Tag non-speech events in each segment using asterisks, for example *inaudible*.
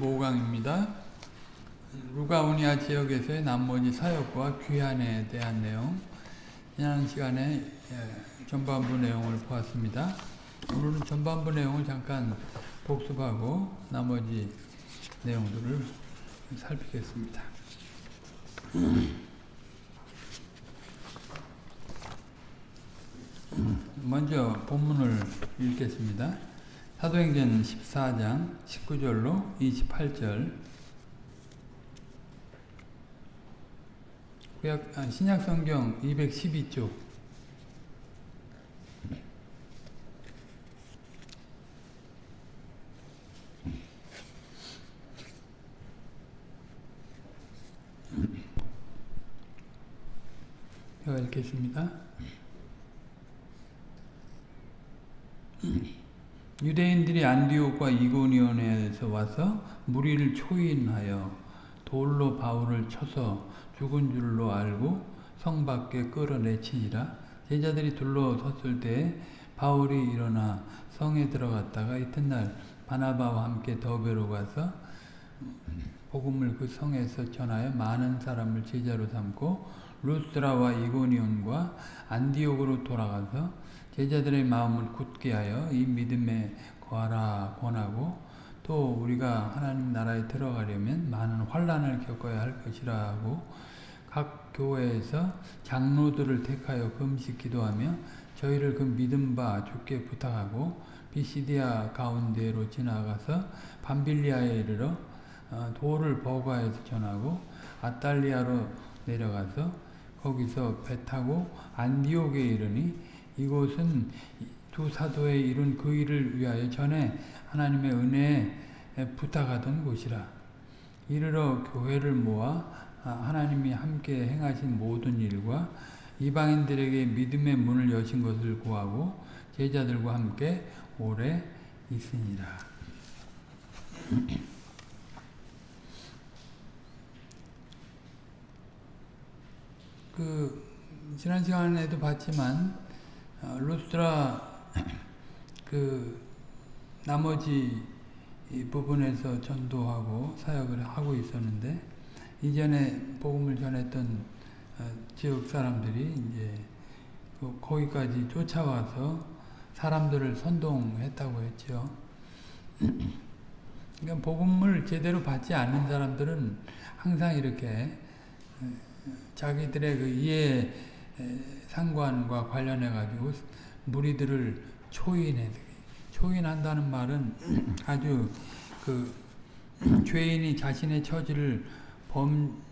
5강입니다. 루가오니아 지역에서의 나머지 사역과 귀환에 대한 내용 지난 시간에 예, 전반부 내용을 보았습니다. 오늘은 전반부 내용을 잠깐 복습하고 나머지 내용들을 살피겠습니다. 먼저 본문을 읽겠습니다. 사도행전 14장 19절로 28절 구약, 아, 신약성경 212쪽 제가 읽겠습니다. 유대인들이 안디옥과 이고니온에서 와서 무리를 초인하여 돌로 바울을 쳐서 죽은 줄로 알고 성 밖에 끌어내치니라. 제자들이 둘러섰을 때 바울이 일어나 성에 들어갔다가 이튿날 바나바와 함께 더베로 가서 복음을 그 성에서 전하여 많은 사람을 제자로 삼고 루스라와 이고니온과 안디옥으로 돌아가서 제자들의 마음을 굳게 하여 이 믿음에 거하라 권하고 또 우리가 하나님 나라에 들어가려면 많은 환란을 겪어야 할 것이라고 각 교회에서 장로들을 택하여 금식 기도하며 저희를 그 믿음 바 주께 부탁하고 비시디아 가운데로 지나가서 밤빌리아에 이르러 돌을 버가에서 전하고 아탈리아로 내려가서 거기서 배 타고 안디옥에 이르니 이곳은 두 사도에 이룬 그 일을 위하여 전에 하나님의 은혜에 부탁하던 곳이라. 이르러 교회를 모아 하나님이 함께 행하신 모든 일과 이방인들에게 믿음의 문을 여신 것을 구하고 제자들과 함께 오래 있으니라. 그 지난 시간에도 봤지만 루스트라 *laughs* 그 나머지 부분에서 전도하고 사역을 하고 있었는데 이전에 복음을 전했던 지역 사람들이 이제 거기까지 쫓아와서 사람들을 선동했다고 했죠. *clears throat* 그러니까 복음을 제대로 받지 않는 사람들은 항상 이렇게 자기들의 그 이해 상관과 관련해 가지고 무리들을 초인해 초인한다는 말은 아주 그 *clears throat* 죄인이 자신의 처지를 범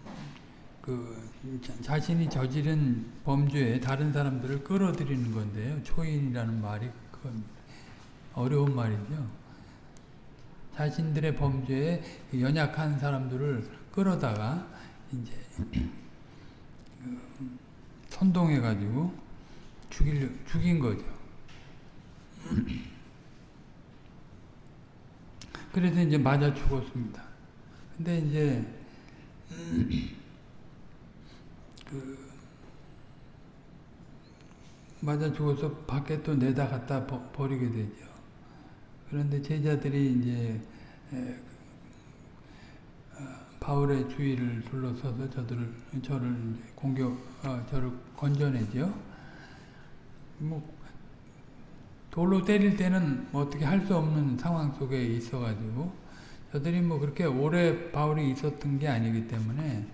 그 자신이 저지른 범죄에 다른 사람들을 끌어들이는 건데요. 초인이라는 말이 그건 어려운 말이죠. 자신들의 범죄에 연약한 사람들을 끌어다가 이제 *clears throat* 선동해가지고 죽일, 죽인 거죠. *clears throat* 그래서 이제 맞아 죽었습니다. 근데 이제, *clears throat* 그, 맞아 죽어서 밖에 또 내다 갖다 버리게 되죠. 그런데 제자들이 이제, 바울의 주위를 둘러서서 저들을 저를 공격 어, 저를 건져내죠. 뭐 돌로 때릴 때는 뭐 어떻게 할 수 없는 상황 속에 있어가지고 저들이 뭐 그렇게 오래 바울이 있었던 게 아니기 때문에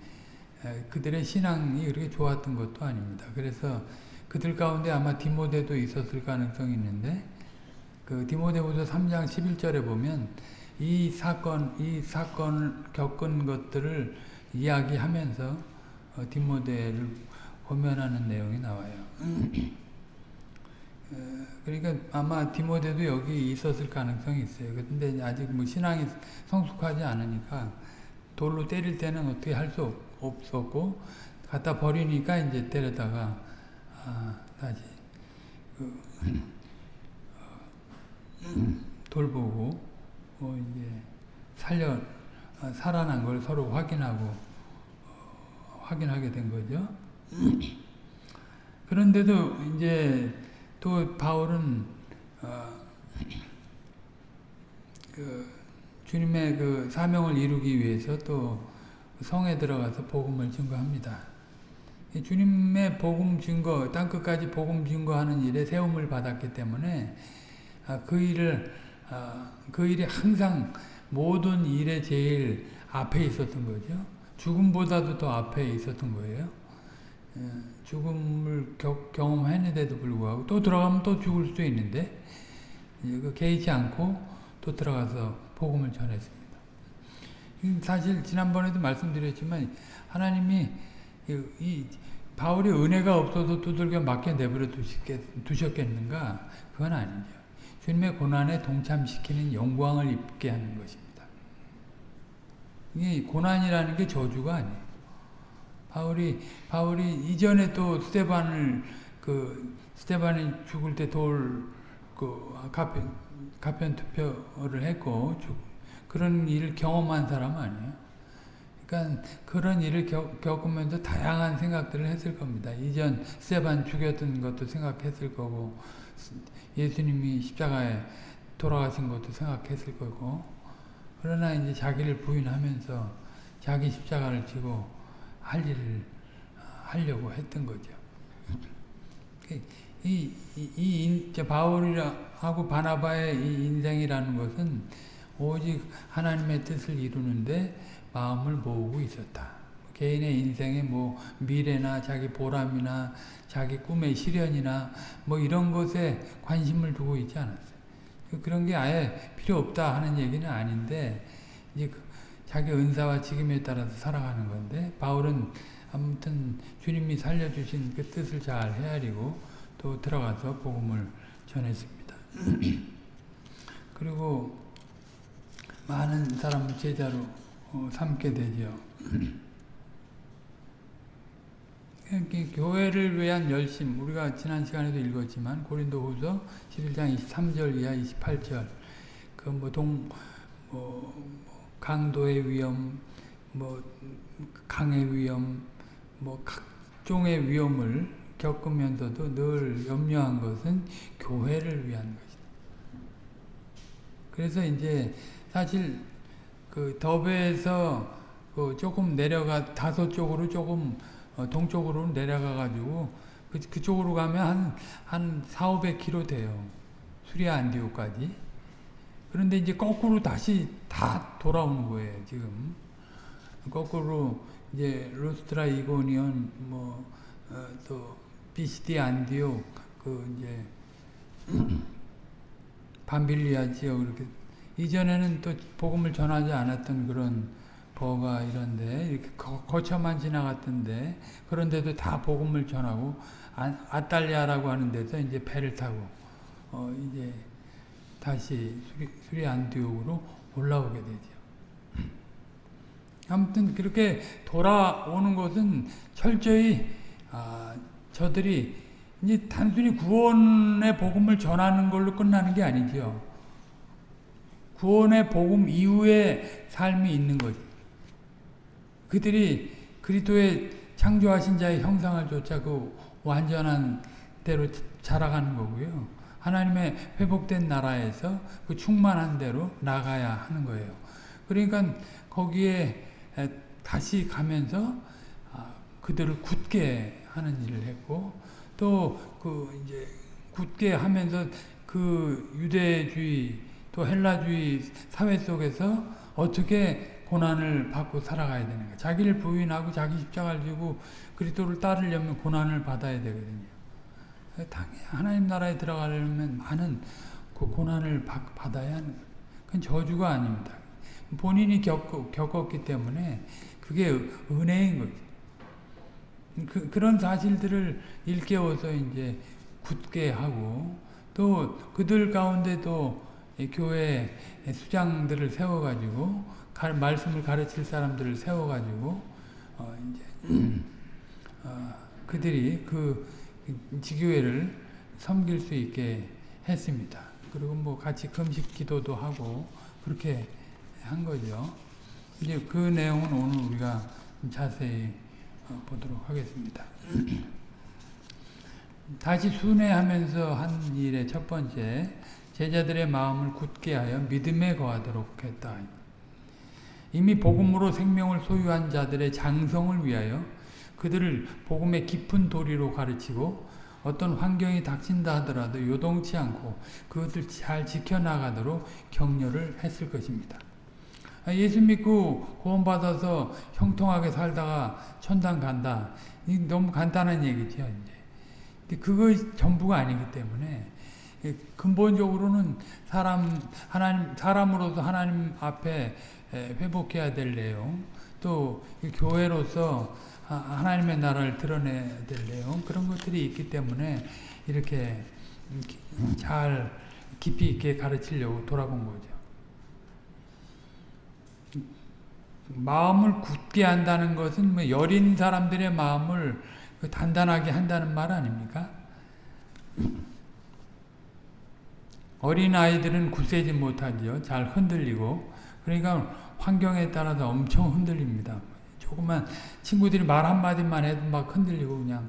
그들의 신앙이 그렇게 좋았던 것도 아닙니다. 그래서 그들 가운데 아마 디모데도 있었을 가능성이 있는데 그 디모데후서 3장 11절에 보면 이 사건, 이 사건을 겪은 것들을 이야기하면서 어, 디모데를 고면하는 내용이 나와요. 어, 그러니까 아마 디모데도 여기 있었을 가능성이 있어요. 근데 아직 뭐 신앙이 성숙하지 않으니까 돌로 때릴 때는 어떻게 할 수 없었고 갖다 버리니까 이제 때려다가 아, 다시 그, 어, 돌보고 뭐 이제 살려 살아난 걸 서로 확인하고 어, 확인하게 된 거죠. *clears throat* 그런데도 이제 또 바울은 어, 그 주님의 그 사명을 이루기 위해서 또 성에 들어가서 복음을 증거합니다. 주님의 복음 증거, 땅 끝까지 복음 증거하는 일에 세움을 받았기 때문에 아, 그 일을 아, 그 일이 항상 모든 일에 제일 앞에 있었던 거죠. 죽음보다도 더 앞에 있었던 거예요. 예, 죽음을 경험했는데도 불구하고 또 들어가면 또 죽을 수도 있는데 그 개의치 않고 또 들어가서 복음을 전했습니다. 사실 지난번에도 말씀드렸지만 하나님이 이 바울이 은혜가 없어서 두들겨 맞게 내버려 두셨겠는가? 그건 아니죠. 주님의 고난에 동참시키는 영광을 입게 하는 것입니다. 이 고난이라는 게 저주가 아니에요. 바울이 바울이 이전에 또 스테반을 그 스테반이 죽을 때 돌그 가편 가편 투표를 했고 그런 일을 경험한 사람 아니에요. 그러니까 그런 일을 겪으면서 다양한 생각들을 했을 겁니다. 이전 스테반 죽였던 것도 생각했을 거고 예수님이 십자가에 돌아가신 것도 생각했을 거고 그러나 이제 자기를 부인하면서 자기 십자가를 지고 할 일을 하려고 했던 거죠. 이, 이, 이 바울이하고 바나바의 이 인생이라는 것은 오직 하나님의 뜻을 이루는데 마음을 모으고 있었다. 개인의 인생의 뭐 미래나 자기 보람이나 자기 꿈의 실현이나 뭐 이런 것에 관심을 두고 있지 않았어요. 그런 게 아예 필요 없다 하는 얘기는 아닌데 이제 그 자기 은사와 직임에 따라서 살아가는 건데 바울은 아무튼 주님이 살려주신 그 뜻을 잘 헤아리고 또 들어가서 복음을 전했습니다. *clears throat* 그리고 많은 사람을 제자로 어, 삼게 되죠. *clears throat* 교회를 위한 열심 우리가 지난 시간에도 읽었지만 고린도후서 11장 23절 이하 28절 그뭐동 뭐 강도의 위험 뭐 강의 위험 뭐 각종의 위험을 겪으면서도 늘 염려한 것은 교회를 위한 것이다. 그래서 이제 사실 그 더베에서 그 조금 내려가 다소 쪽으로 조금 어, 동쪽으로 내려가 가지고 그, 그쪽으로 가면 한, 한 4, 500km 돼요. 수리아 안디오까지. 그런데 이제 거꾸로 다시 다 돌아오는 거예요, 지금. 거꾸로 이제 루스트라 이고니온 뭐, 어, 또 비시디 안디오 그 이제 *clears throat* 밤빌리아 지역 이렇게 이전에는 또 복음을 전하지 않았던 그런 버가 이런데 이렇게 거쳐만 지나갔던데 그런데도 다 복음을 전하고 아, 딸리아라고 하는 데서 이제 배를 타고 어 이제 다시 수리, 수리 안디옥으로 올라오게 되죠. 아무튼 그렇게 돌아오는 것은 철저히 아, 저들이 이제 단순히 구원의 복음을 전하는 걸로 끝나는 게 아니죠. 구원의 복음 이후의 삶이 있는 거죠. 그들이 그리스도의 창조하신 자의 형상을 쫓아 그 완전한 대로 자라가는 거고요. 하나님의 회복된 나라에서 그 충만한 대로 나가야 하는 거예요. 그러니까 거기에 다시 가면서 아, 그들을 굳게 하는 일을 했고 또 그 이제 굳게 하면서 그 유대주의 또 헬라주의 사회 속에서 어떻게 고난을 받고 살아가야 되는 거예요. 자기를 부인하고 자기 십자가를 지고 그리스도를 따르려면 고난을 받아야 되거든요. 당연히 하나님 나라에 들어가려면 많은 그 고난을 받, 아야 하는 거예요. 그건 저주가 아닙니다. 본인이 겪, 겪었기 때문에 그게 은혜인 거죠. 그, 그런 사실들을 일깨워서 이제 굳게 하고 또 그들 가운데도 교회 수장들을 세워가지고 말씀을 가르칠 사람들을 세워가지고 어 이제 *clears throat* 어 그들이 그 지교회를 섬길 수 있게 했습니다. 그리고 뭐 같이 금식 기도도 하고 그렇게 한 거죠. 이제 그 내용은 오늘 우리가 자세히 어, 보도록 하겠습니다. *clears throat* 다시 순회하면서 한 일의 첫 번째 제자들의 마음을 굳게 하여 믿음에 거하도록 했다. 이미 복음으로 생명을 소유한 자들의 장성을 위하여 그들을 복음의 깊은 도리로 가르치고 어떤 환경이 닥친다 하더라도 요동치 않고 그것을 잘 지켜나가도록 격려를 했을 것입니다. 아, 예수 믿고 구원받아서 형통하게 살다가 천당 간다. 너무 간단한 얘기죠. 이제. 그거 전부가 아니기 때문에 근본적으로는 사람 하나님 사람으로서 하나님 앞에 회복해야 될 내용, 또 교회로서 하나님의 나라를 드러내야 될 내용 그런 것들이 있기 때문에 이렇게 잘 깊이 있게 가르치려고 돌아본 거죠. 마음을 굳게 한다는 것은 뭐 여린 사람들의 마음을 단단하게 한다는 말 아닙니까? 어린 아이들은 굳세지 못하지요. 잘 흔들리고 그러니까 환경에 따라서 엄청 흔들립니다. 조금만 친구들이 말 한마디만 해도 막 흔들리고 그냥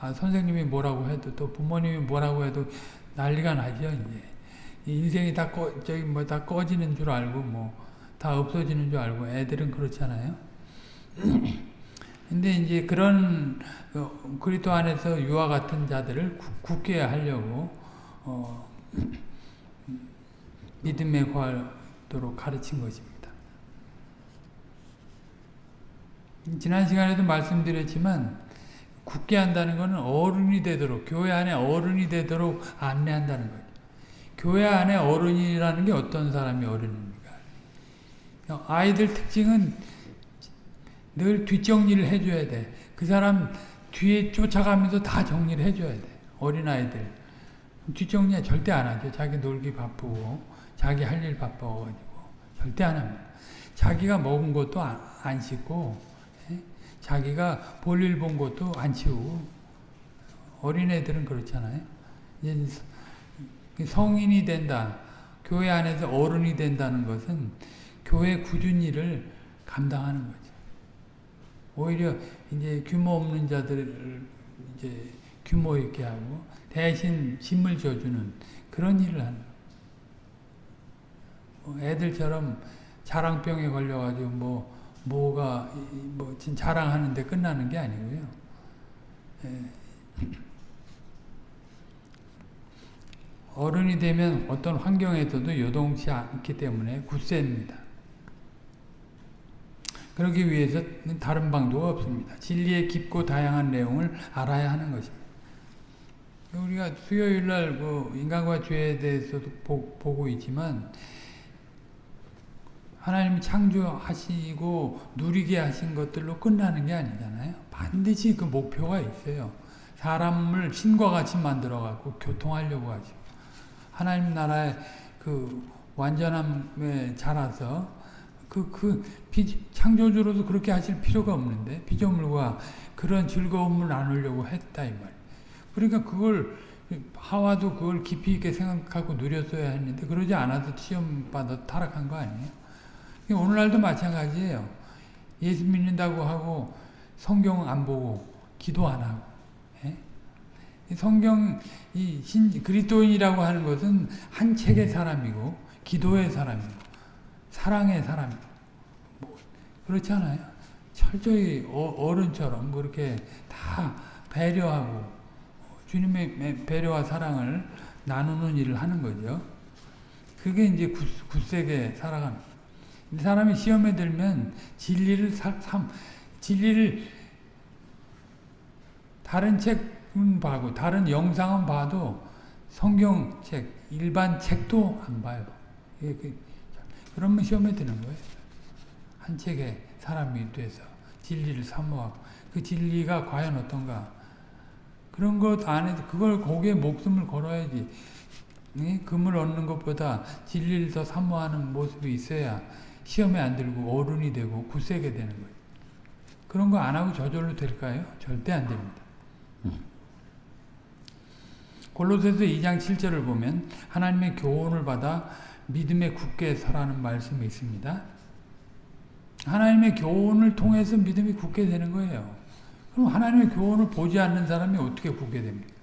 아, 선생님이 뭐라고 해도 또 부모님이 뭐라고 해도 난리가 나죠. 이제 인생이 다 꺼, 저기 뭐 다 꺼지는 줄 알고 뭐 다 없어지는 줄 알고 애들은 그렇잖아요. *clears throat* 근데 이제 그런 어, 그리스도 안에서 유아 같은 자들을 굳게 하려고 어, *clears throat* 믿음에 구하도록 가르친 것입니다. 지난 시간에도 말씀드렸지만 굳게 한다는 것은 어른이 되도록 교회 안에 어른이 되도록 안내한다는 거죠. 교회 안에 어른이라는 게 어떤 사람이 어른입니까? 아이들 특징은 늘 뒷정리를 해줘야 돼. 그 사람 뒤에 쫓아가면서 다 정리를 해줘야 돼. 어린아이들. 뒷정리 절대 안 하죠. 자기 놀기 바쁘고 자기 할 일 바빠가지고 절대 안 합니다. 자기가 먹은 것도 안, 안 씻고 예? 자기가 볼일 본 것도 안 치우고 어린애들은 그렇잖아요. 성인이 된다. 교회 안에서 어른이 된다는 것은 교회 굳은 일을 감당하는 거죠. 오히려 이제 규모 없는 자들을 이제 규모 있게 하고 대신 짐을 져주는 그런 일을 하는 뭐 애들처럼 자랑병에 걸려가지고 뭐 뭐가 뭐 자랑하는데 끝나는 게 아니고요. 예. 어른이 되면 어떤 환경에서도 요동치 않기 때문에 굳셉니다. 그러기 위해서는 다른 방도가 없습니다. 진리의 깊고 다양한 내용을 알아야 하는 것입니다. 우리가 수요일 날 그 인간과 죄에 대해서도 보, 보고 있지만 하나님이 창조하시고 누리게 하신 것들로 끝나는 게 아니잖아요. 반드시 그 목표가 있어요. 사람을 신과 같이 만들어 갖고 교통하려고 하죠. 하나님 나라의 그 완전함에 자라서 그, 그, 비, 창조주로도 그렇게 하실 필요가 없는데, 피조물과 그런 즐거움을 나누려고 했다, 이 말. 그러니까 그걸, 하와도 그걸 깊이 있게 생각하고 누렸어야 했는데, 그러지 않아서 시험받아 타락한 거 아니에요? 오늘날도 마찬가지예요. 예수 믿는다고 하고, 성경 안 보고, 기도 안 하고, 예? 성경, 이 신, 그리스도인이라고 하는 것은 한 책의 사람이고, 기도의 사람이고, 사랑의 사람. 뭐 그렇지 않아요? 철저히 어, 른처럼 그렇게 다 배려하고 주님의 배려와 사랑을 나누는 일을 하는 거죠. 그게 이제 굳세게 살아가는 사람이 시험에 들면 진리를 삼, 진리를 다른 책은 봐고 다른 영상은 봐도 성경책, 일반 책도 안 봐요. 그러면 시험에 드는 거예요. 한 책의 사람이 돼서 진리를 사모하고 그 진리가 과연 어떤가 그런 것 안에 그걸 거기에 목숨을 걸어야지 네? 금을 얻는 것보다 진리를 더 사모하는 모습이 있어야 시험에 안 들고 어른이 되고 굳세게 되는 거예요. 그런 거 안 하고 저절로 될까요? 절대 안 됩니다. 골로새서 2장 7절을 보면 하나님의 교훈을 받아 믿음에 굳게 서라는 말씀이 있습니다. 하나님의 교훈을 통해서 믿음이 굳게 되는 거예요. 그럼 하나님의 교훈을 보지 않는 사람이 어떻게 굳게 됩니까?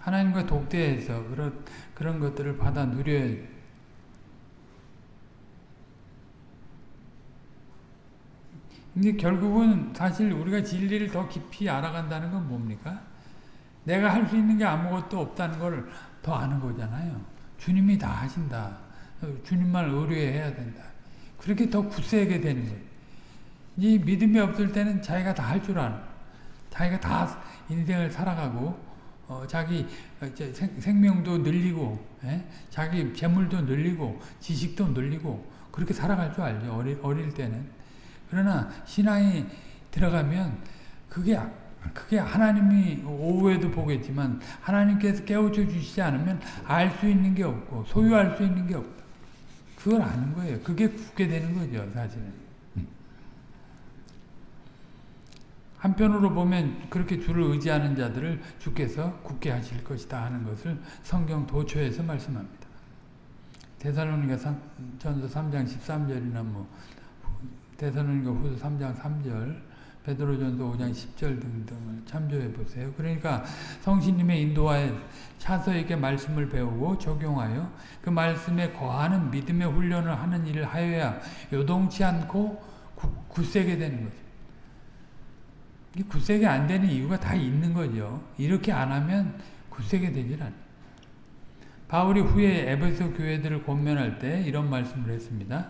하나님과 독대해서 그런, 그런 것들을 받아 누려야 근데 결국은 사실 우리가 진리를 더 깊이 알아간다는 건 뭡니까? 내가 할 수 있는 게 아무것도 없다는 걸 더 아는 거잖아요. 주님이 다 하신다. 주님만 의뢰해야 된다. 그렇게 더 굳세게 되는 거예요. 이 믿음이 없을 때는 자기가 다 할 줄 아는 자기가 다 인생을 살아가고 어, 자기 생, 생명도 늘리고 예? 자기 재물도 늘리고 지식도 늘리고 그렇게 살아갈 줄 알죠. 어릴, 어릴 때는. 그러나 신앙이 들어가면 그게 그게 하나님이 오후에도 보겠지만 하나님께서 깨우쳐 주시지 않으면 알 수 있는 게 없고 소유할 수 있는 게 없다. 그걸 아는 거예요. 그게 굳게 되는 거죠, 사실은. 한편으로 보면 그렇게 주를 의지하는 자들을 주께서 굳게 하실 것이다 하는 것을 성경 도초에서 말씀합니다. 데살로니가 전서 3장 13절이나 뭐 데살로니가 후서 3장 3절 베드로전서 5장 10절 등등을 참조해 보세요. 그러니까 성신님의 인도하에 차서에게 말씀을 배우고 적용하여 그 말씀에 거하는 믿음의 훈련을 하는 일을 하여야 요동치 않고 굳세게 되는 거죠. 이 굳세게 안 되는 이유가 다 있는 거죠. 이렇게 안 하면 굳세게 되질 않아요. 바울이 후에 에베소 교회들을 권면할 때 이런 말씀을 했습니다.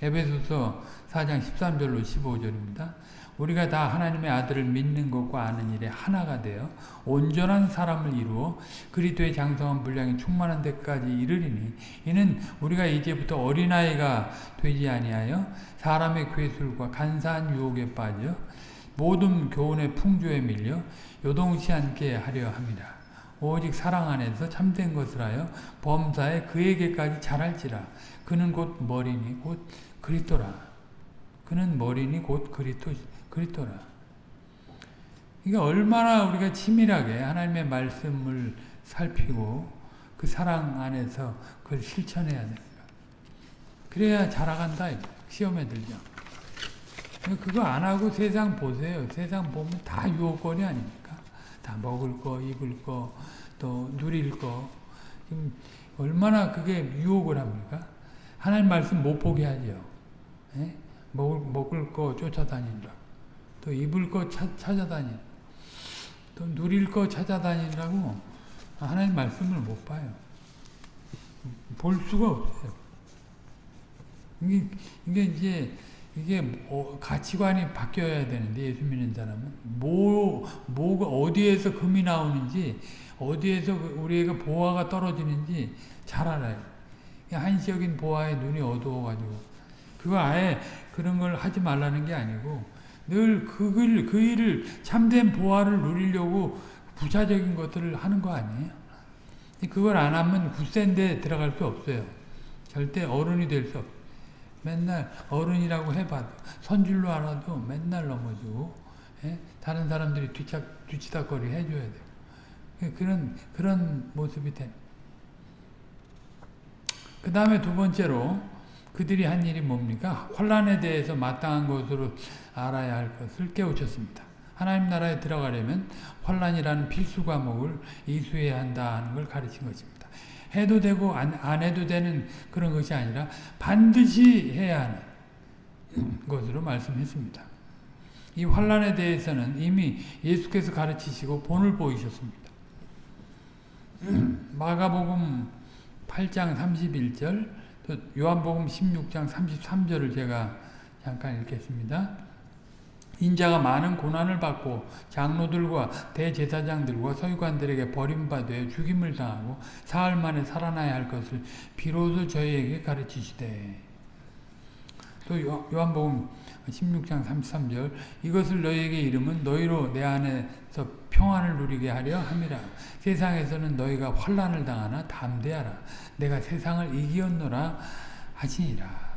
에베소서 4장 13절로 15절입니다. 우리가 다 하나님의 아들을 믿는 것과 아는 일에 하나가 되어 온전한 사람을 이루어 그리스도의 장성한 분량이 충만한 데까지 이르리니 이는 우리가 이제부터 어린아이가 되지 아니하여 사람의 괴술과 간사한 유혹에 빠져 모든 교훈의 풍조에 밀려 요동치 않게 하려 합니다. 오직 사랑 안에서 참된 것을 하여 범사에 그에게까지 잘할지라 그는 곧 머리니 곧 그리스도라 그는 머리니 곧 그리스도 그리스도라. 이게 얼마나 우리가 치밀하게 하나님의 말씀을 살피고 그 사랑 안에서 그걸 실천해야 됩니까? 그래야 자라간다. 시험에 들죠. 그거 안 하고 세상 보세요. 세상 보면 다 유혹거리 아닙니까? 다 먹을 거, 입을 거, 또 누릴 거. 지금 얼마나 그게 유혹을 합니까? 하나님 말씀 못 보게 하죠. 예? 먹을, 먹을 거 쫓아다닌다. 또 입을 거 차, 찾아다니 또 누릴 거 찾아다니라고 하나님 말씀을 못 봐요. 볼 수가 없어요. 이게, 이게 이제 이게 뭐 가치관이 바뀌어야 되는데 예수 믿는 사람은 뭐 뭐가 어디에서 금이 나오는지 어디에서 우리에게 보화가 떨어지는지 잘 알아요. 한시적인 보화에 눈이 어두워가지고 그거 아예 그런 걸 하지 말라는 게 아니고 늘 그걸, 그 일을 참된 보화를 누리려고 부차적인 것들을 하는 거 아니에요? 그걸 안 하면 굳센데 들어갈 수 없어요. 절대 어른이 될 수 없어요. 맨날 어른이라고 해봐도 선줄로 알아도 맨날 넘어지고 예? 다른 사람들이 뒤착, 뒤치다거리 해줘야 돼요. 그런 그런 모습이 되는. 그 다음에 두 번째로 그들이 한 일이 뭡니까? 환란에 대해서 마땅한 것으로 알아야 할 것을 깨우쳤습니다. 하나님 나라에 들어가려면 환란이라는 필수 과목을 이수해야 한다는 걸 가르친 것입니다. 해도 되고 안, 안 해도 되는 그런 것이 아니라 반드시 해야 하는 것으로 말씀했습니다. 이 환란에 대해서는 이미 예수께서 가르치시고 본을 보이셨습니다. *clears throat* 마가복음 8장 31절, 요한복음 16장 33절을 제가 잠깐 읽겠습니다. 인자가 많은 고난을 받고 장로들과 대제사장들과 서기관들에게 버림받아 죽임을 당하고 사흘 만에 살아나야 할 것을 비로소 저희에게 가르치시되. 또 요한복음 16장 33절 이것을 너희에게 이름은 너희로 내 안에서 평안을 누리게 하려 함이라. 세상에서는 너희가 환란을 당하나 담대하라. 내가 세상을 이기었노라 하시니라.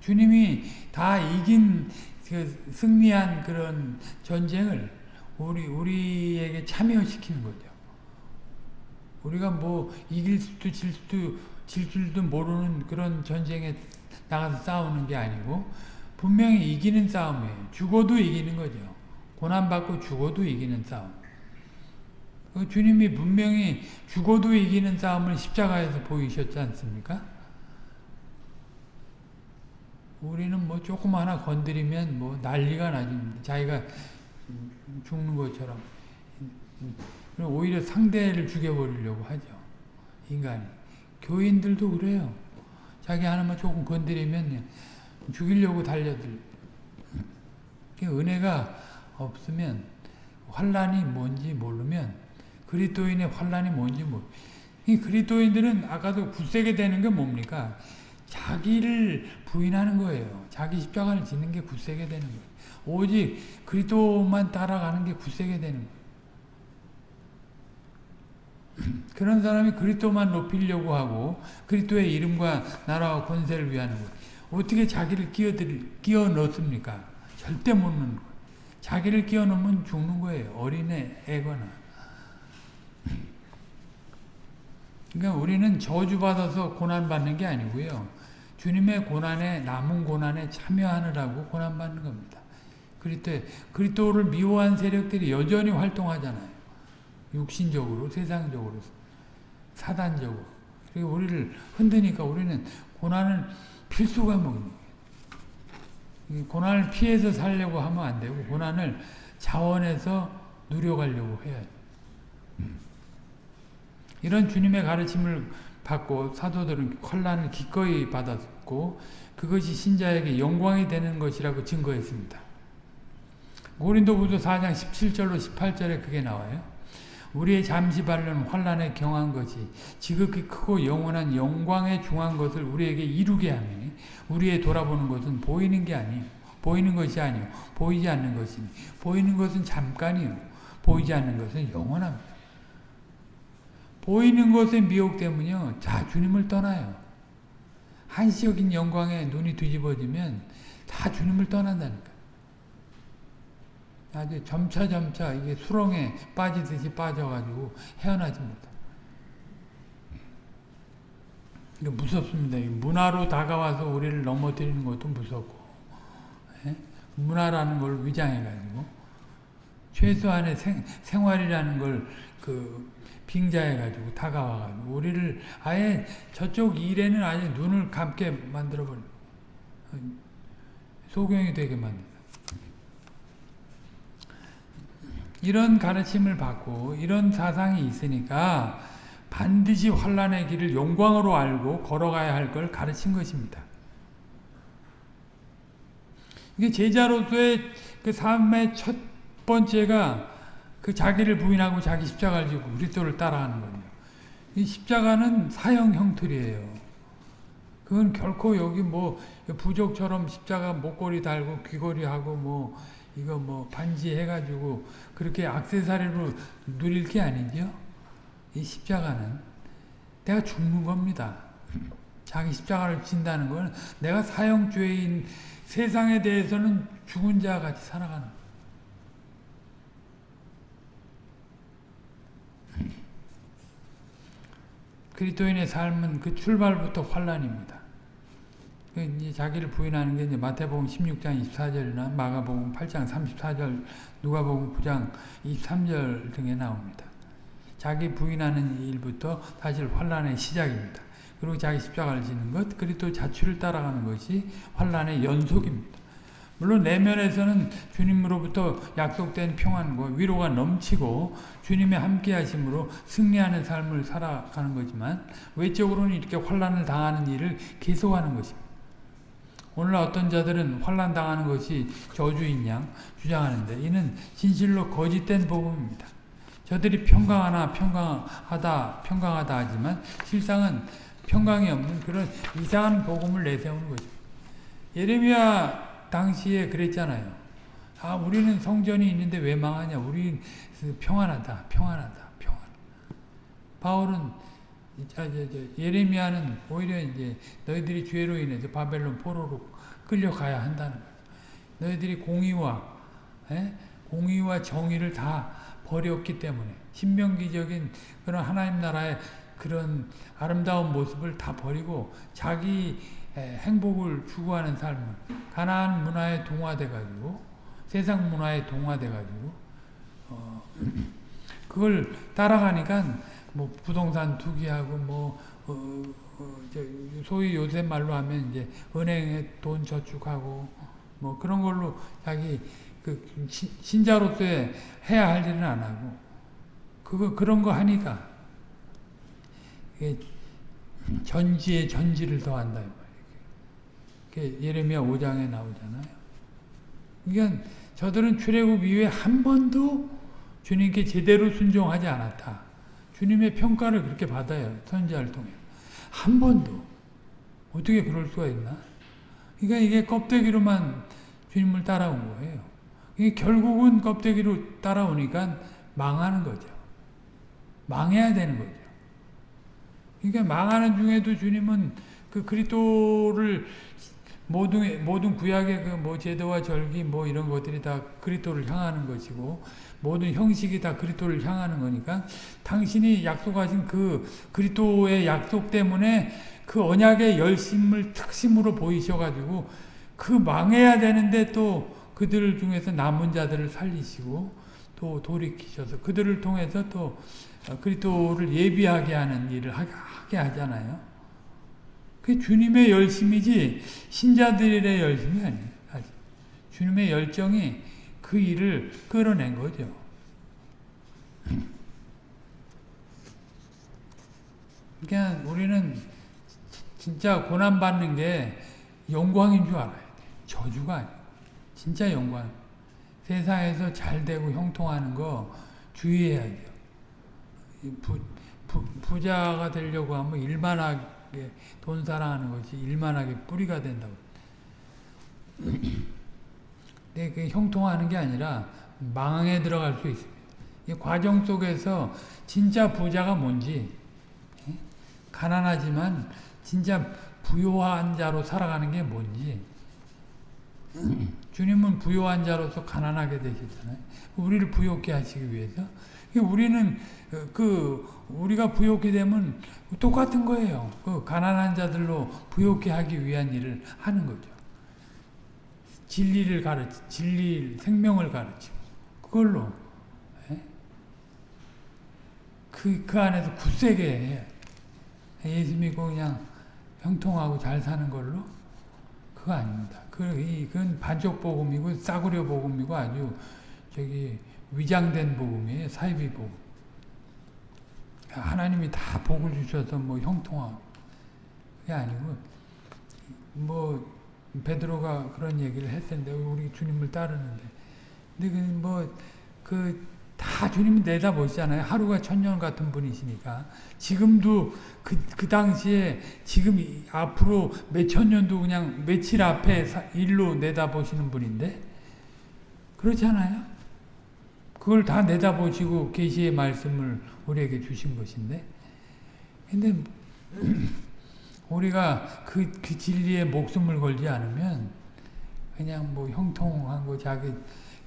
주님이 다 이긴 그 승리한 그런 전쟁을 우리 우리에게 참여시키는 거죠. 우리가 뭐 이길 수도 질 수도 질 줄도 모르는 그런 전쟁에 나가서 싸우는 게 아니고 분명히 이기는 싸움이에요. 죽어도 이기는 거죠. 고난받고 죽어도 이기는 싸움. 그 주님이 분명히 죽어도 이기는 싸움을 십자가에서 보이셨지 않습니까? 우리는 뭐 조금 하나 건드리면 뭐 난리가 나지. 자기가 죽는 것처럼. 오히려 상대를 죽여버리려고 하죠. 인간이. 교인들도 그래요. 자기 하나만 조금 건드리면 죽이려고 달려들. 은혜가 없으면 환란이 뭔지 모르면 그리스도인의 환란이 뭔지 모르. 이 그리스도인들은 아까도 굳세게 되는 게 뭡니까? 자기를 부인하는 거예요. 자기 십자가를 짓는 게 굳세게 되는 거예요. 오직 그리스도만 따라가는 게 굳세게 되는 거예요. *clears throat* 그런 사람이 그리스도만 높이려고 하고 그리스도의 이름과 나라와 권세를 위하는 거 어떻게 자기를 끼어들 끼어 넣습니까? 절대 못 넣는 거예요. 자기를 끼어 넣으면 죽는 거예요. 어린애 애거나. 그러니까 우리는 저주받아서 고난받는 게 아니고요. 주님의 고난에 남은 고난에 참여하느라고 고난받는 겁니다. 그리스도 그리스도를 미워한 세력들이 여전히 활동하잖아요. 육신적으로, 세상적으로, 사단적으로. 그리고 우리를 흔드니까 우리는 고난을 필수가 먹는 거예요. 고난을 피해서 살려고 하면 안 되고 고난을 자원해서 누려가려고 해야 돼요. 이런 주님의 가르침을 받고 사도들은 환란을 기꺼이 받 았고 그것이 신자에게 영광이 되는 것이라고 증거했습니다. 고린도후서 4장 17절로 18절에 그게 나와요. 우리의 잠시 바른 환란에 경한 것이 지극히 크고 영원한 영광에 중한 것을 우리에게 이루게 하니 우리의 돌아보는 것은 보이는 게 아니에요. 보이는 것이 아니요 보이지 않는 것이니 보이는 것은 잠깐이요 보이지 않는 것은 영원합니다. 보이는 것의 미혹 때문에요. 자, 주님을 떠나요. 한시적인 영광에 눈이 뒤집어지면 다 주님을 떠난다니까. 아주 점차 점차 이게 수렁에 빠지듯이 빠져가지고 헤어나지 못해. 이게 무섭습니다. 문화로 다가와서 우리를 넘어뜨리는 것도 무섭고, 예? 문화라는 걸 위장해가지고, 최소한의 생, 생활이라는 걸그 빙자해가지고 다가와가지고 우리를 아예 저쪽 일에는 아예 눈을 감게 만들어버려 소경이 되게 만든다. 이런 가르침을 받고 이런 사상이 있으니까 반드시 환란의 길을 영광으로 알고 걸어가야 할 걸 가르친 것입니다. 이게 제자로서의 그 삶의 첫 번째가 그 자기를 부인하고 자기 십자가를 지고 그리스도를 따라하는 거예요. 이 십자가는 사형 형틀이에요. 그건 결코 여기 뭐 부족처럼 십자가 목걸이 달고 귀걸이 하고 뭐 이거 뭐 반지 해가지고 그렇게 악세사리로 누릴 게 아니죠. 이 십자가는 내가 죽는 겁니다. 자기 십자가를 진다는 건 내가 사형죄인 세상에 대해서는 죽은 자 같이 살아가는. 그리스도인의 삶은 그 출발부터 환란입니다. 그 이제 자기를 부인하는 게 이제 마태복음 16장 24절이나 마가복음 8장 34절, 누가복음 9장 23절 등에 나옵니다. 자기 부인하는 일부터 사실 환란의 시작입니다. 그리고 자기 십자가를 지는 것, 그리고 자취를 따라가는 것이 환란의 연속입니다. 물론 내면에서는 주님으로부터 약속된 평안과 위로가 넘치고 주님의 함께하심으로 승리하는 삶을 살아가는 거지만 외적으로는 이렇게 환란을 당하는 일을 계속하는 것입니다. 오늘 어떤 자들은 환란 당하는 것이 저주인 양 주장하는데 이는 진실로 거짓된 복음입니다. 저들이 평강하나 평강하다 평강하다 하지만 실상은 평강이 없는 그런 이상한 복음을 내세우는 것입니다. 예레미야 당시에 그랬잖아요. 아, 우리는 성전이 있는데 왜 망하냐? 우리 평안하다, 평안하다, 평안. 바울은 아, 저, 저, 예레미야는 오히려 이제 너희들이 죄로 인해서 바벨론 포로로 끌려가야 한다는 거예요. 너희들이 공의와 에? 공의와 정의를 다 버렸기 때문에 신명기적인 그런 하나님 나라의 그런 아름다운 모습을 다 버리고 자기 행복을 추구하는 삶을 가나안 문화에 동화돼 가지고 세상 문화에 동화돼 가지고 어, *clears throat* 그걸 따라가니까 뭐 부동산 투기하고 뭐 어, 소위 요새 말로 하면 이제 은행에 돈 저축하고 뭐 그런 걸로 자기 그 신- 신자로서의 해야 할 일은 안 하고 그거 그런 거 하니까 전지에 전지를 더한다 예레미야 5장에 나오잖아요. 그러니까 저들은 출애굽 이후에 한 번도 주님께 제대로 순종하지 않았다. 주님의 평가를 그렇게 받아요. 선지자를 통해. 한 번도. 어떻게 그럴 수가 있나? 그러니까 이게 껍데기로만 주님을 따라온 거예요. 이게 결국은 껍데기로 따라오니까 망하는 거죠. 망해야 되는 거죠. 그러니까 망하는 중에도 주님은 그 그리스도를 모든 모든 구약의 그 뭐 제도와 절기 뭐 이런 것들이 다 그리스도를 향하는 것이고 모든 형식이 다 그리스도를 향하는 거니까 당신이 약속하신 그 그리스도의 약속 때문에 그 언약의 열심을 특심으로 보이셔 가지고 그 망해야 되는데 또 그들 중에서 남은 자들을 살리시고 또 돌이키셔서 그들을 통해서 또 그리스도를 예비하게 하는 일을 하게 하잖아요. 그게 주님의 열심이지 신자들의 열심이 아니에요. 주님의 열정이 그 일을 끌어낸 거죠. 그러니까 우리는 진짜 고난받는 게 영광인 줄 알아야 돼. 저주가 아니고. 진짜 영광. 세상에서 잘 되고 형통하는 거 주의해야 돼요. 부, 부, 부자가 되려고 하면 일만하게 돈 사랑하는 것이 일만하게 뿌리가 된다고. *clears throat* 근데 그 형통하는 게 아니라 망에 들어갈 수 있습니다. 이 과정 속에서 진짜 부자가 뭔지 가난하지만 진짜 부요한 자로 살아가는 게 뭔지 *clears throat* 주님은 부요한 자로서 가난하게 되셨잖아요. 우리를 부요케 하시기 위해서. 우리는 그 우리가 부요케 되면 똑같은 거예요. 그 가난한 자들로 부요케 하기 위한 일을 하는 거죠. 진리를 가르치, 진리 생명을 가르치고 그걸로 그, 그 안에서 굳세게 해. 예수 믿고 그냥 형통하고 잘 사는 걸로 그거 아닙니다. 그, 이, 그건 반쪽 복음이고 싸구려 복음이고 아주 저기 위장된 복음이에요. 사이비 복음. 하나님이 다 복을 주셔서 뭐 형통하고 그게 아니고 뭐 베드로가 그런 얘기를 했는데 우리 주님을 따르는데 근데 그뭐그 다 주님이 내다보시잖아요. 하루가 천년 같은 분이시니까. 지금도 그, 그 당시에 지금 앞으로 몇 천 년도 그냥 며칠 앞에 일로 내다보시는 분인데 그렇잖아요. 그걸 다 내다보시고 계시의 말씀을 우리에게 주신 것인데 근데 *clears throat* 우리가 그, 그 진리에 목숨을 걸지 않으면 그냥 뭐 형통한 거 자기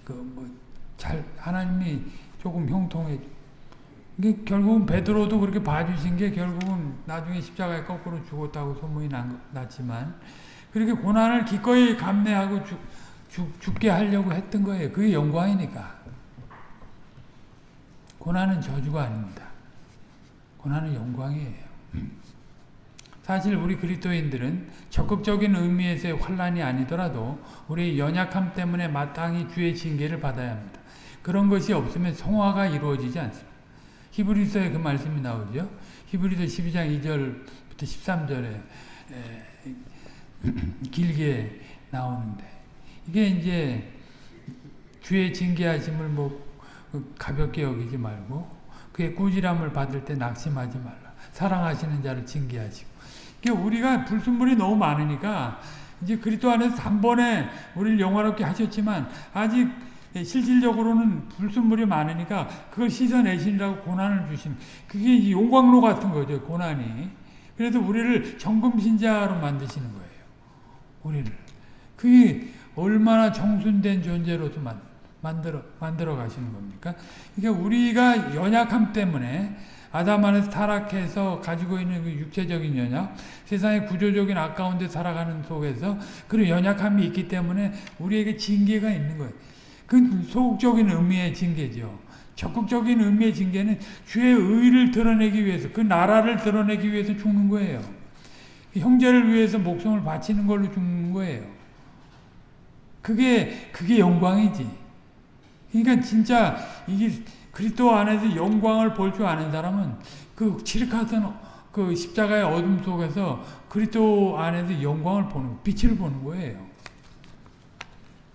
그 뭐 잘 하나님이 조금 형통해. 이게 결국은 베드로도 그렇게 봐주신 게 결국은 나중에 십자가에 거꾸로 죽었다고 소문이 났지만 그렇게 고난을 기꺼이 감내하고 죽, 죽, 죽게 하려고 했던 거예요. 그게 영광이니까. 고난은 저주가 아닙니다. 고난은 영광이에요. 사실 우리 그리스도인들은 적극적인 의미에서의 환란이 아니더라도 우리의 연약함 때문에 마땅히 주의 징계를 받아야 합니다. 그런 것이 없으면 성화가 이루어지지 않습니다. 히브리서에 그 말씀이 나오죠. 히브리서 12장 2절부터 13절에 길게 나오는데 이게 이제 주의 징계하심을 뭐 가볍게 여기지 말고 그의 꾸지람을 받을 때 낙심하지 말라. 사랑하시는 자를 징계하시고. 우리가 불순물이 너무 많으니까 이제 그리스도 안에서 단번에 우리를 영화롭게 하셨지만 아직 실질적으로는 불순물이 많으니까 그걸 씻어내시느라고 고난을 주신 그게 용광로 같은 거죠 고난이. 그래서 우리를 정금신자로 만드시는 거예요 우리를. 그게 얼마나 정순된 존재로서 만, 만들어 만들어 가시는 겁니까? 그러니까 우리가 연약함 때문에 아담 안에서 타락해서 가지고 있는 그 육체적인 연약, 세상의 구조적인 아까운데 살아가는 속에서 그런 연약함이 있기 때문에 우리에게 징계가 있는 거예요. 그 소극적인 의미의 징계죠. 적극적인 의미의 징계는 주의 의를 드러내기 위해서 그 나라를 드러내기 위해서 죽는 거예요. 형제를 위해서 목숨을 바치는 걸로 죽는 거예요. 그게 그게 영광이지. 그러니까 진짜 이게 그리스도 안에서 영광을 볼 줄 아는 사람은 그 칠흑하던 그 십자가의 어둠 속에서 그리스도 안에서 영광을 보는 빛을 보는 거예요.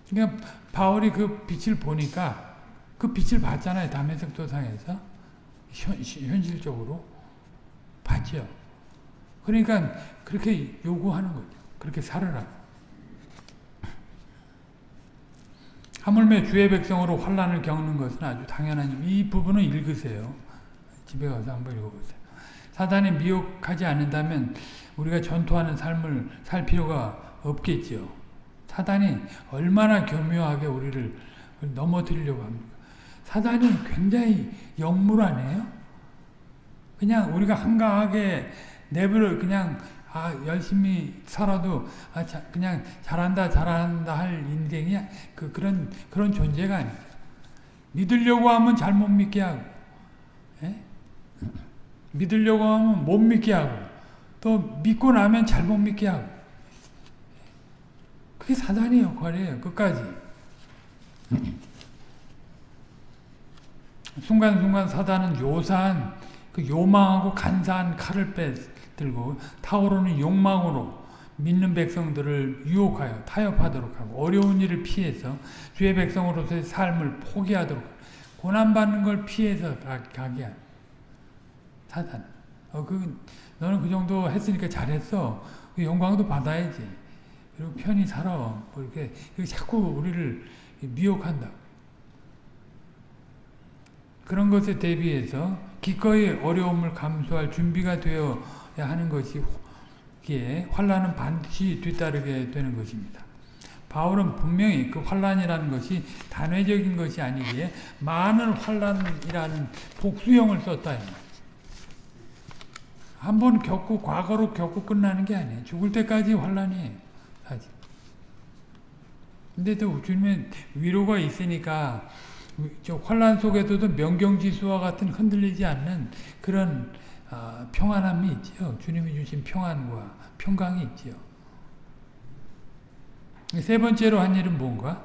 그러니까 바울이 그 빛을 보니까 그 빛을 봤잖아요. 담에색 도상에서 현, 현실적으로 봤죠. 그러니까 그렇게 요구하는 거죠. 그렇게 살아라. 하물며 주의 백성으로 환란을 겪는 것은 아주 당연한 이 부분은 읽으세요. 집에 가서 한번 읽어보세요. 사단이 미혹하지 않는다면 우리가 전투하는 삶을 살 필요가 없겠지요. 사단이 얼마나 교묘하게 우리를 넘어뜨리려고 합니까? 사단이 굉장히 역물하네요. 그냥 우리가 한가하게 내버려 그냥 아 열심히 살아도 아 자, 그냥 잘한다 잘한다 할 인생이 그 그런 그런 존재가 아니에요. 믿으려고 하면 잘 못 믿게 하고, 예? 믿으려고 하면 못 믿게 하고, 또 믿고 나면 잘 못 믿게 하고. 그게 사단의 역할이에요. 끝까지. 순간순간 사단은 요사한 그 요망하고 간사한 칼을 빼 들고 타오르는 욕망으로 믿는 백성들을 유혹하여 타협하도록 하고 어려운 일을 피해서 주의 백성으로서의 삶을 포기하도록 고난받는 걸 피해서 가게 한 사단. 어, 그, 너는 그 정도 했으니까 잘했어. 그 영광도 받아야지. 그리고 편히 살아. 뭐 이렇게 자꾸 우리를 미혹한다. 그런 것에 대비해서 기꺼이 어려움을 감수할 준비가 되어야 하는 것이 환란은 반드시 뒤따르게 되는 것입니다. 바울은 분명히 그 환란이라는 것이 단회적인 것이 아니기에 많은 환란이라는 복수형을 썼다. 한 번 겪고 과거로 겪고 끝나는 게 아니에요. 죽을 때까지 환란이에요. 근데 또 주님의 위로가 있으니까 저 환란 속에서도 명경지수와 같은 흔들리지 않는 그런 어, 평안함이 있지요. 주님이 주신 평안과 평강이 있지요. 세 번째로 한 일은 뭔가?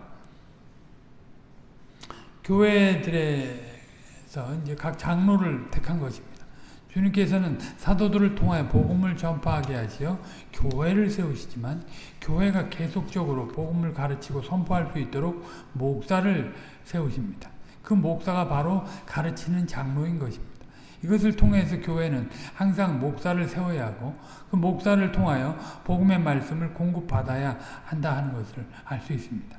교회들에서 이제 각 장로를 택한 것입니다. 주님께서는 사도들을 통하여 복음을 전파하게 하시어 교회를 세우시지만 교회가 계속적으로 복음을 가르치고 선포할 수 있도록 목사를 세우십니다. 그 목사가 바로 가르치는 장로인 것입니다. 이것을 통해서 교회는 항상 목사를 세워야 하고 그 목사를 통하여 복음의 말씀을 공급받아야 한다 하는 것을 알 수 있습니다.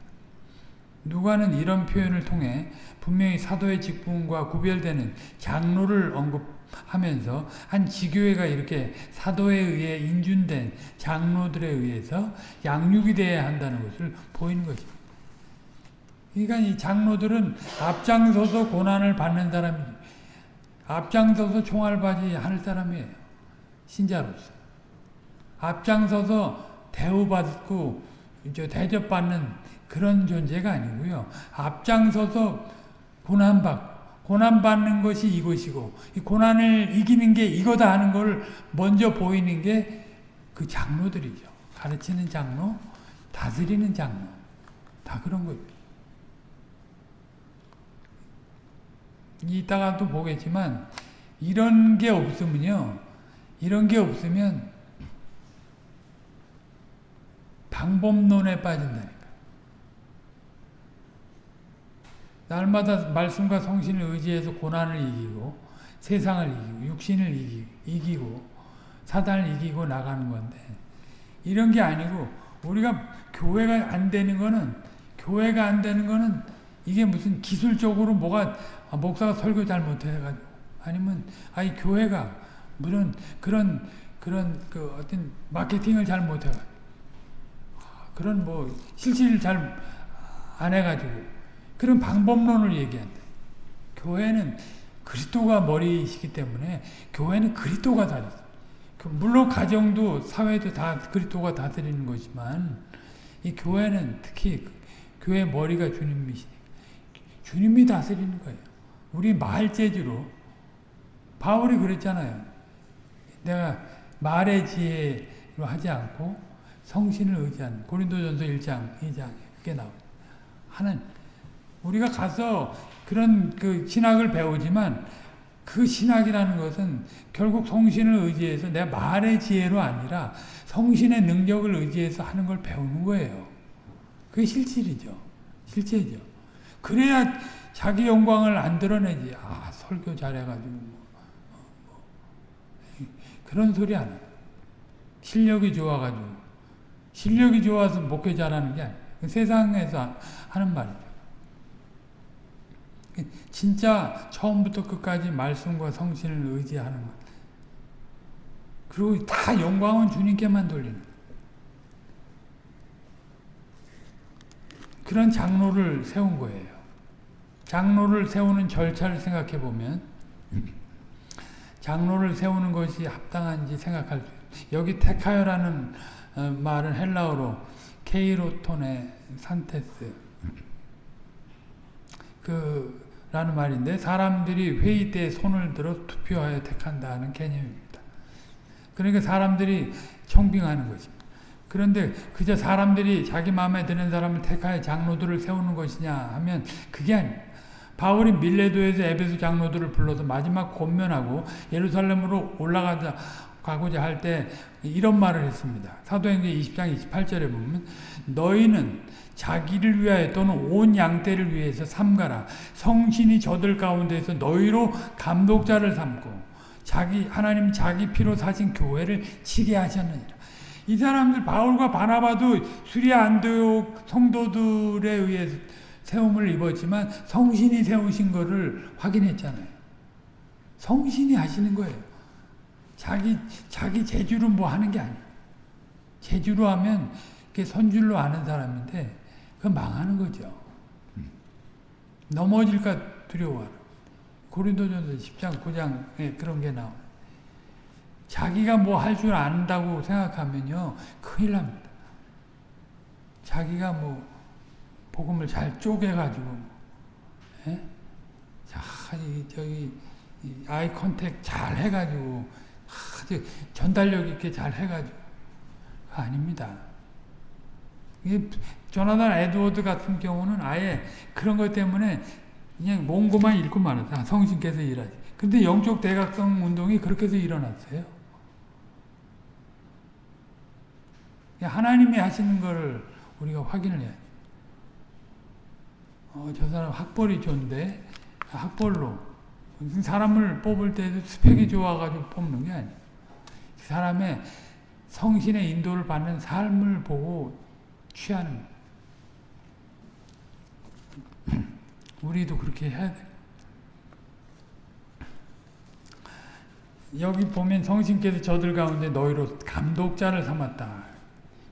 누가는 이런 표현을 통해 분명히 사도의 직분과 구별되는 장로를 언급하면서 한 지교회가 이렇게 사도에 의해 인준된 장로들에 의해서 양육이 되어야 한다는 것을 보이는 것입니다. 그러니까 이 장로들은 앞장서서 고난을 받는 사람이죠. 앞장서서 총알바지 하는 사람이에요. 신자로서. 앞장서서 대우받고 대접받는 그런 존재가 아니고요. 앞장서서 고난받고 고난받는 것이 이것이고 이 고난을 이기는 게 이거다 하는 걸 먼저 보이는 게 그 장로들이죠. 가르치는 장로, 다스리는 장로. 다 그런 거예요. 이따가 또 보겠지만 이런 게 없으면요. 이런 게 없으면 방법론에 빠진다니까. 날마다 말씀과 성신을 의지해서 고난을 이기고 세상을 이기고 육신을 이기고, 사단을 이기고 나가는 건데 이런 게 아니고 우리가 교회가 안 되는 거는 교회가 안 되는 거는 이게 무슨 기술적으로 뭐가 아, 목사가 설교 잘 못해가지고 아니면 아니 교회가 물론 그런 그런 그 어떤 마케팅을 잘 못해가지고 아, 그런 뭐 실질을 잘 안 해가지고 그런 방법론을 얘기한다. 교회는 그리스도가 머리이시기 때문에 교회는 그리스도가 다르다. 그 물론 가정도 사회도 다 그리스도가 다스리는 것이지만 이 교회는 특히 교회 머리가 주님이시니까 주님이 다스리는 거예요. 우리 말재주로 바울이 그랬잖아요. 내가 말의 지혜 하지 않고 성신을 의지하는 고린도전서 1장 2장 그게 나옵니다. 하는 우리가 가서 그런 그 신학을 배우지만 그 신학이라는 것은 결국 성신을 의지해서 내 말의 지혜로 아니라 성신의 능력을 의지해서 하는 걸 배우는 거예요. 그게 실질이죠. 실제죠. 그래야 자기 영광을 안 드러내지. 아, 설교 잘해가지고. 뭐, 뭐. 그런 소리 안 해요. 실력이 좋아가지고. 실력이 좋아서 목회 잘하는 게 아니에요. 세상에서 하는 말이죠. 진짜 처음부터 끝까지 말씀과 성신을 의지하는 것. 그리고 다 영광은 주님께만 돌리는 그런 장로를 세운 거예요. 장로를 세우는 절차를 생각해 보면 *clears throat* 장로를 세우는 것이 합당한지 생각할 수 여기 테카요라는 어, 말은 헬라어로 케이로톤의 산테스 그 라는 말인데 사람들이 회의 때 손을 들어 투표하여 택한다는 개념입니다. 그러니까 사람들이 청빙하는 것입니다. 그런데 그저 사람들이 자기 마음에 드는 사람을 택하여 장로들을 세우는 것이냐 하면 그게 아닙니다. 바울이 밀레도에서 에베소 장로들을 불러서 마지막 권면하고 예루살렘으로 올라가자 가고자 할 때 이런 말을 했습니다. 사도행전 20장 28절에 보면 너희는 자기를 위하여 또는 온 양떼를 위해서 삼가라. 성신이 저들 가운데서 너희로 감독자를 삼고 자기 하나님 자기 피로 사신 교회를 치게 하셨느니라. 이 사람들 바울과 바나바도 수리아 안디옥 성도들에 의해서 세움을 입었지만 성신이 세우신 것을 확인했잖아요. 성신이 하시는 거예요. 자기 자기 재주로 뭐 하는 게 아니에요. 재주로 하면 그게 선줄로 아는 사람인데 그 망하는 거죠. 넘어질까 두려워하는. 고린도전서 10장 9장에 그런 게 나와요. 자기가 뭐 할 줄 안다고 생각하면요 큰일 납니다. 자기가 뭐 복음을 잘 쪼개가지고 예? 자, 저기 아이 컨택 잘 해가지고 전달력 있게 잘 해가지고 아닙니다. 조나단 에드워드 같은 경우는 아예 그런 것 때문에 그냥 몽고만 읽고 말았어. 성신께서 일하지. 근데 영적 대각성 운동이 그렇게 해서 일어났어요. 하나님이 하시는 거를 우리가 확인을 해야 어, 저 사람 학벌이 좋은데 학벌로 사람을 뽑을 때도 스펙이 좋아가지고 뽑는 게 아니에요. 사람의 성신의 인도를 받는 삶을 보고 취하는 *clears throat* 우리도 그렇게 해야 돼. 여기 보면 성신께서 저들 가운데 너희로 감독자를 삼았다.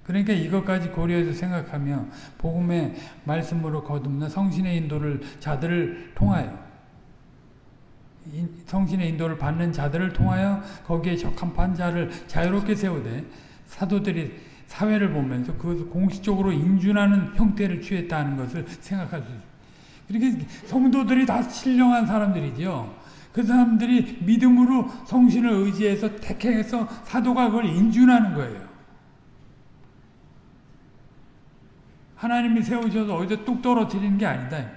그러니까 이것까지 고려해서 생각하며 복음의 말씀으로 거듭나 성신의 인도를 자들을 통하여 성신의 인도를 받는 자들을 통하여 거기에 적합 판자를 자유롭게 세우되 사도들이 사회를 보면서 그 공식적으로 인준하는 형태를 취했다는 것을 생각할 수 있습니다. 이렇게 성도들이 다 신령한 사람들이죠. 그 사람들이 믿음으로 성신을 의지해서 택해서 사도가 그걸 인준하는 거예요. 하나님이 세우셔서 어디서 뚝 떨어뜨리는 게 아니다.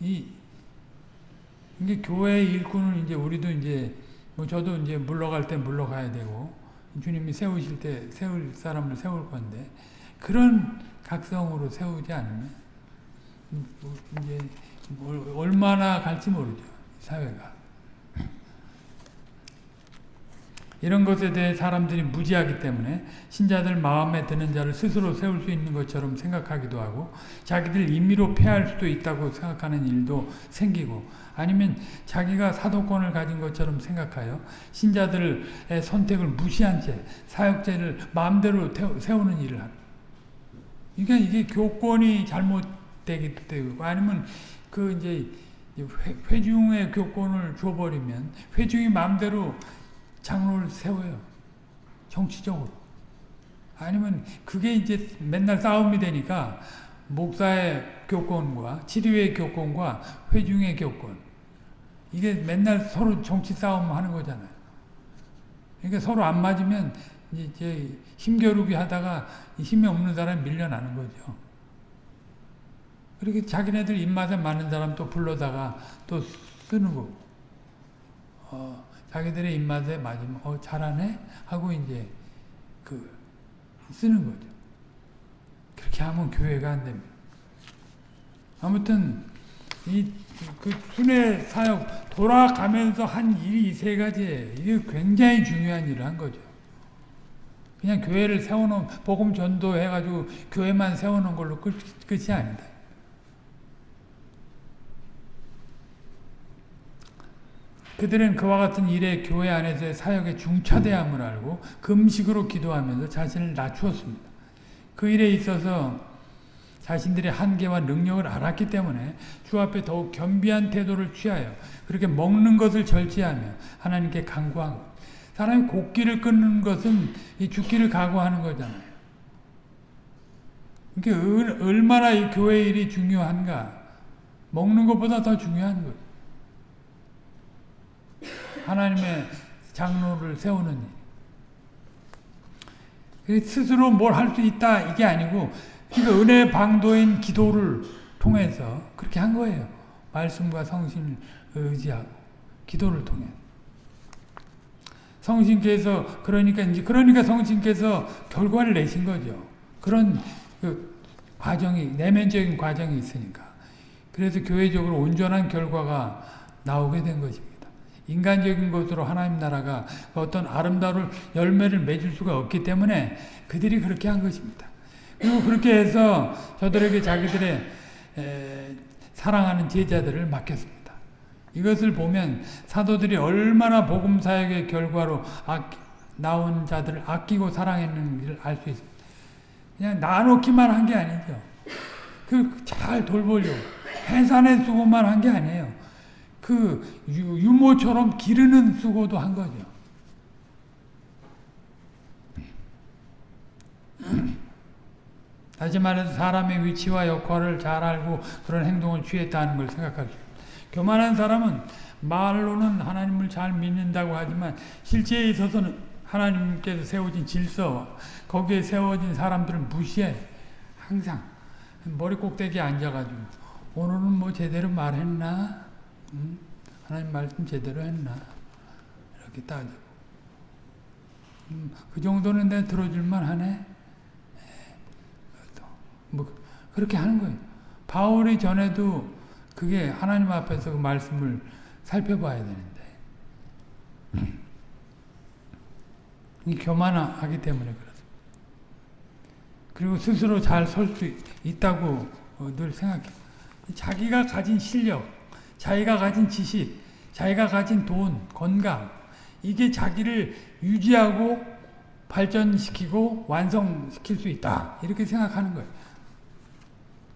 이 이게 교회의 일꾼은 이제 우리도 이제 뭐 저도 이제 물러갈 때 물러가야 되고 주님이 세우실 때 세울 사람을 세울 건데 그런 각성으로 세우지 않으면 이제 얼마나 갈지 모르죠 사회가 이런 것에 대해 사람들이 무지하기 때문에 신자들 마음에 드는 자를 스스로 세울 수 있는 것처럼 생각하기도 하고 자기들 임의로 폐할 수도 있다고 생각하는 일도 생기고 아니면 자기가 사도권을 가진 것처럼 생각하여 신자들의 선택을 무시한 채 사역제를 마음대로 세우는 일을 합니다. 그러니까 이게 교권이 잘못되기 때문에 아니면 그 이제 회, 중의 교권을 줘버리면 회중이 마음대로 장로를 세워요. 정치적으로. 아니면 그게 이제 맨날 싸움이 되니까 목사의 교권과 치료의 교권과 회중의 교권 이게 맨날 서로 정치 싸움 하는 거잖아요. 그러니까 서로 안 맞으면 이제, 힘겨루기 하다가 힘이 없는 사람이 밀려나는 거죠. 그렇게 자기네들 입맛에 맞는 사람 또 불러다가 또 쓰는 거고. 어, 자기들의 입맛에 맞으면 어 잘하네 하고 이제 그 쓰는 거죠. 그렇게 하면 교회가 안 됩니다. 아무튼 이그 순회 사역 돌아가면서 한 일이 이 세 가지예요. 이게 굉장히 중요한 일을 한 거죠. 그냥 교회를 세워놓은 복음 전도해가지고 교회만 세워놓은 걸로 끝, 끝이 아니다. 그들은 그와 같은 일에 교회 안에서의 사역의 중차대함을 알고 금식으로 기도하면서 자신을 낮추었습니다. 그 일에 있어서 자신들의 한계와 능력을 알았기 때문에 주 앞에 더욱 겸비한 태도를 취하여 그렇게 먹는 것을 절제하며 하나님께 간구한 것. 사람이 곡기를 끊는 것은 이 죽기를 각오하는 거잖아요. 이게 얼마나 이 교회 일이 중요한가. 먹는 것보다 더 중요한 거예요. 하나님의 장로를 세우는 일. 스스로 뭘 할 수 있다 이게 아니고 그러니까 은혜 방도인 기도를 통해서 그렇게 한 거예요. 말씀과 성신을 의지하고 기도를 통해. 성신께서 그러니까 이제 그러니까 성신께서 결과를 내신 거죠. 그런 그 과정이 내면적인 과정이 있으니까. 그래서 교회적으로 온전한 결과가 나오게 된 것입니다. 인간적인 것으로 하나님 나라가 어떤 아름다운 열매를 맺을 수가 없기 때문에 그들이 그렇게 한 것입니다. 그리고 그렇게 해서 저들에게 자기들의 에, 사랑하는 제자들을 맡겼습니다. 이것을 보면 사도들이 얼마나 복음 사역의 결과로 아끼, 나온 자들을 아끼고 사랑했는지를 알 수 있습니다. 그냥 나놓기만 한 게 아니죠. 그 잘 돌보려고 해산의 수고만 한 게 아니에요. 그 유모처럼 기르는 수고도 한 거죠. 다시 말해서 사람의 위치와 역할을 잘 알고 그런 행동을 취했다는 걸 생각할 수 교만한 사람은 말로는 하나님을 잘 믿는다고 하지만 실제에 있어서는 하나님께서 세워진 질서와 거기에 세워진 사람들을 무시해. 항상 머리 꼭대기에 앉아가지고 오늘은 뭐 제대로 말했나? 음? 하나님 말씀 제대로 했나? 이렇게 따지고. 음, 그 정도는 내 들어줄만 하네? 뭐, 그렇게 하는 거예요. 바울이 전에도 그게 하나님 앞에서 그 말씀을 살펴봐야 되는데. *clears throat* 음. 교만하기 때문에 그렇습니다. 그리고 스스로 잘 설 수 있다고 늘 생각해. 자기가 가진 실력, 자기가 가진 지식, 자기가 가진 돈, 건강, 이게 자기를 유지하고 발전시키고 완성시킬 수 있다. 이렇게 생각하는 거예요.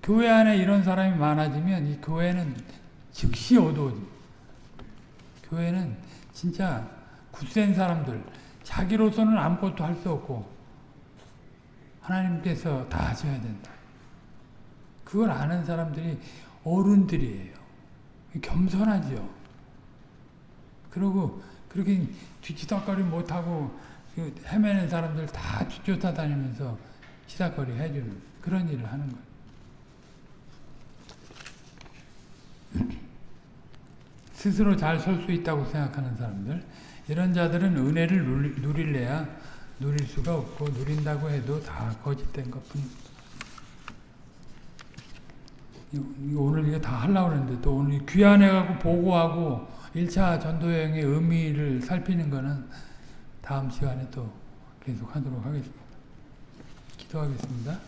교회 안에 이런 사람이 많아지면 이 교회는 즉시 어두워집니다. 교회는 진짜 굳센 사람들, 자기로서는 아무것도 할 수 없고 하나님께서 다 하셔야 된다. 그걸 아는 사람들이 어른들이에요. 겸손하죠. 그리고 그렇게 뒤치다거리 못하고 그 헤매는 사람들 다 쫓아 다니면서 치다거리 해주는 그런 일을 하는 거예요. *clears throat* 스스로 잘 설 수 있다고 생각하는 사람들 이런 자들은 은혜를 누릴래야 누릴 수가 없고 누린다고 해도 다 거짓된 것뿐입니다. 오늘 이거 다 하려고 했는데 또 오늘 귀환해가고 보고하고 1차 전도여행의 의미를 살피는 거는 다음 시간에 또 계속 하도록 하겠습니다. 기도하겠습니다.